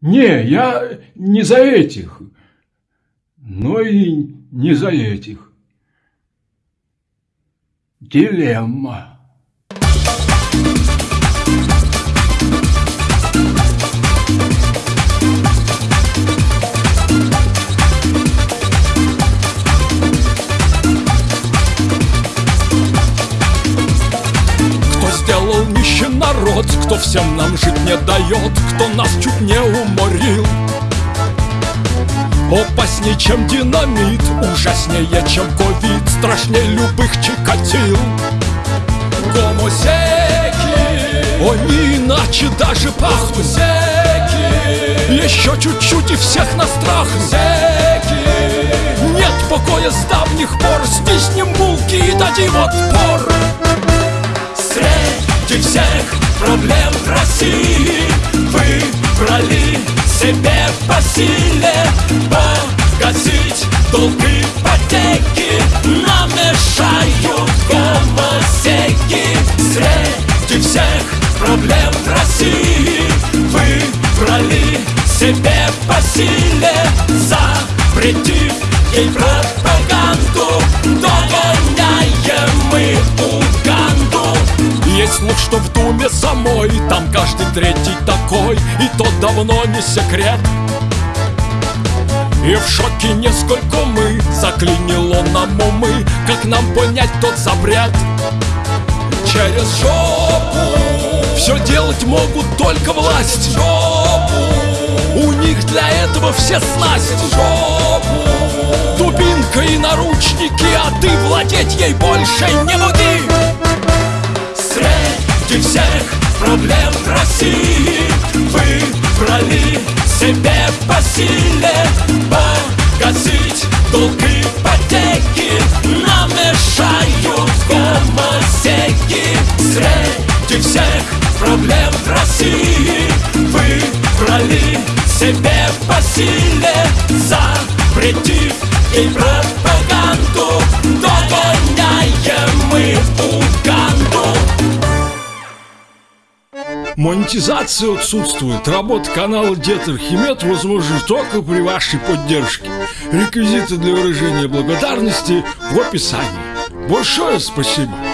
Не, я не за этих, но и не за этих. Дилемма. Народ, кто всем нам жить не дает, кто нас чуть не уморил. Опаснее, чем динамит, ужаснее, чем ковид, страшнее любых чикатил. Гомосеки, они иначе даже пахнут. Секи, еще чуть-чуть и всех на страх. Секи, нет покоя с давних пор, стиснем булки и дадим отпор. Среди всех проблем в России. Выбрали себе по силе Погасить долги ипотеки. Нам мешают гомосеки Среди всех проблем в России. Выбрали себе по силе Запретив ей пропаганду слух, что в Думе самой. Там каждый третий такой И то давно не секрет. И в шоке несколько мы Заклинило нам умы Как нам понять тот запрет. Через жопу Все делать могут только власть. Жопу У них для этого все снасть. Жопу Дубинка и наручники А ты владеть ей больше не буди Среди всех проблем в России. Выбрали себе по силе Погасить долги ипотеки. Нам мешают гомосеки Среди всех проблем в России. Выбрали себе по силе Запретив ей пропаганду Монетизация отсутствует. Работа канала Дед Архимед возможна только при вашей поддержке. Реквизиты для выражения благодарности в описании. Большое спасибо!